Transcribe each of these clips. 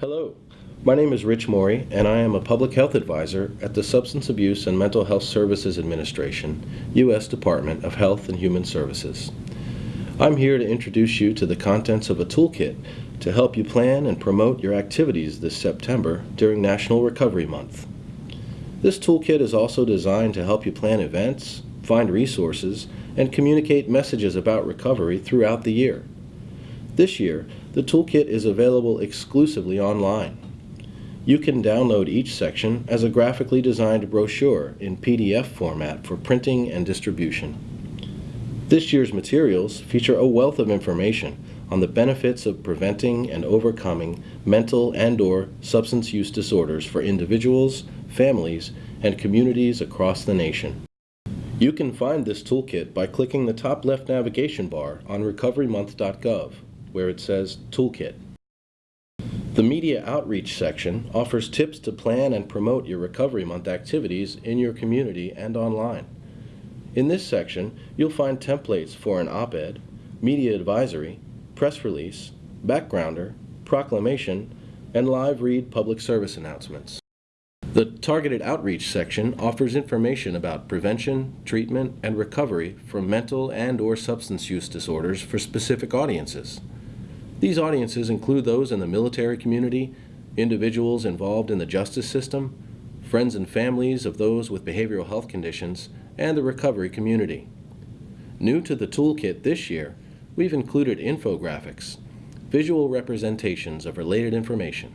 Hello, my name is Rich Morey, and I am a public health advisor at the Substance Abuse and Mental Health Services Administration, U.S. Department of Health and Human Services. I'm here to introduce you to the contents of a toolkit to help you plan and promote your activities this September during National Recovery Month. This toolkit is also designed to help you plan events, find resources, and communicate messages about recovery throughout the year. This year, the toolkit is available exclusively online. You can download each section as a graphically designed brochure in PDF format for printing and distribution. This year's materials feature a wealth of information on the benefits of preventing and overcoming mental and or substance use disorders for individuals, families, and communities across the nation. You can find this toolkit by clicking the top left navigation bar on recoverymonth.gov, where it says Toolkit. The Media Outreach section offers tips to plan and promote your Recovery Month activities in your community and online. In this section, you'll find templates for an op-ed, media advisory, press release, backgrounder, proclamation, and live read public service announcements. The Targeted Outreach section offers information about prevention, treatment, and recovery from mental and or substance use disorders for specific audiences. These audiences include those in the military community, individuals involved in the justice system, friends and families of those with behavioral health conditions, and the recovery community. New to the toolkit this year, we've included infographics, visual representations of related information.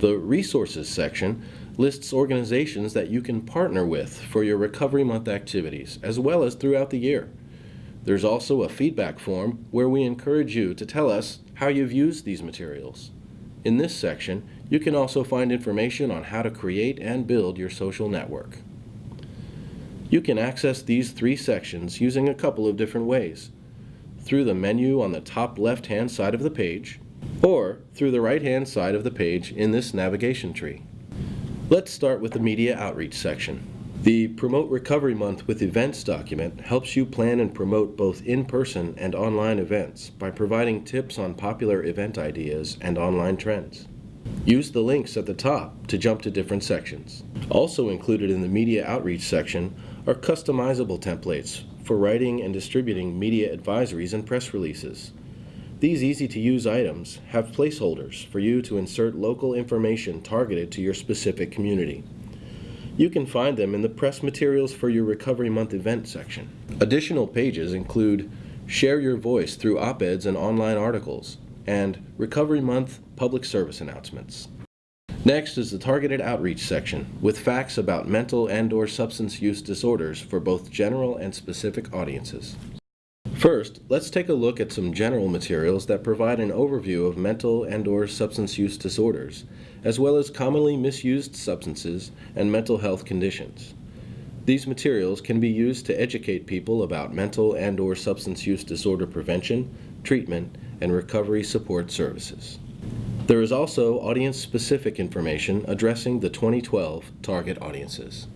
The Resources section lists organizations that you can partner with for your Recovery Month activities, as well as throughout the year. There's also a feedback form where we encourage you to tell us how you've used these materials. In this section, you can also find information on how to create and build your social network. You can access these three sections using a couple of different ways. Through the menu on the top left-hand side of the page, or through the right-hand side of the page in this navigation tree. Let's start with the Media Outreach section. The Promote Recovery Month with Events document helps you plan and promote both in-person and online events by providing tips on popular event ideas and online trends. Use the links at the top to jump to different sections. Also included in the Media Outreach section are customizable templates for writing and distributing media advisories and press releases. These easy-to-use items have placeholders for you to insert local information targeted to your specific community. You can find them in the Press Materials for Your Recovery Month event section. Additional pages include Share Your Voice through op-eds and online articles, and Recovery Month public service announcements. Next is the Targeted Outreach section with facts about mental and or substance use disorders for both general and specific audiences. First, let's take a look at some general materials that provide an overview of mental and or substance use disorders, as well as commonly misused substances and mental health conditions. These materials can be used to educate people about mental and or substance use disorder prevention, treatment, and recovery support services. There is also audience-specific information addressing the 2012 target audiences.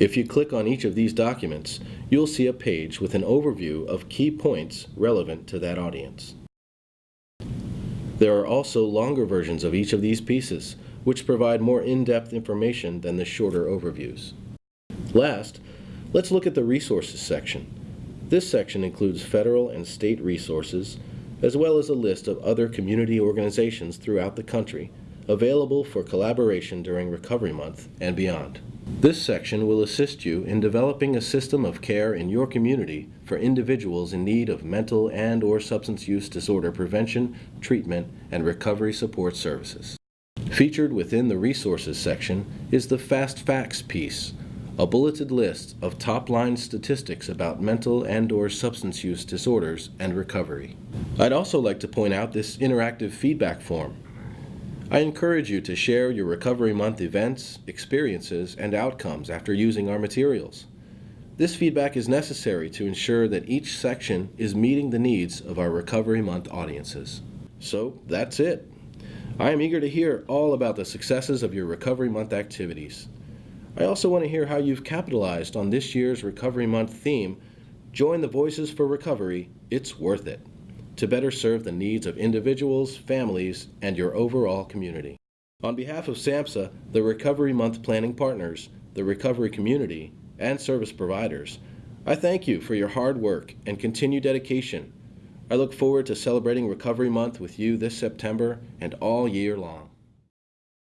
If you click on each of these documents, you'll see a page with an overview of key points relevant to that audience. There are also longer versions of each of these pieces, which provide more in-depth information than the shorter overviews. Last, let's look at the Resources section. This section includes federal and state resources, as well as a list of other community organizations throughout the country available for collaboration during Recovery Month and beyond. This section will assist you in developing a system of care in your community for individuals in need of mental and or substance use disorder prevention, treatment, and recovery support services. Featured within the Resources section is the Fast Facts piece, a bulleted list of top-line statistics about mental and or substance use disorders and recovery. I'd also like to point out this interactive feedback form I encourage you to share your Recovery Month events, experiences, and outcomes after using our materials. This feedback is necessary to ensure that each section is meeting the needs of our Recovery Month audiences. So that's it. I am eager to hear all about the successes of your Recovery Month activities. I also want to hear how you've capitalized on this year's Recovery Month theme, Join the Voices for Recovery, It's Worth It. To better serve the needs of individuals, families, and your overall community. On behalf of SAMHSA, the Recovery Month planning partners, the recovery community, and service providers, I thank you for your hard work and continued dedication. I look forward to celebrating Recovery Month with you this September and all year long.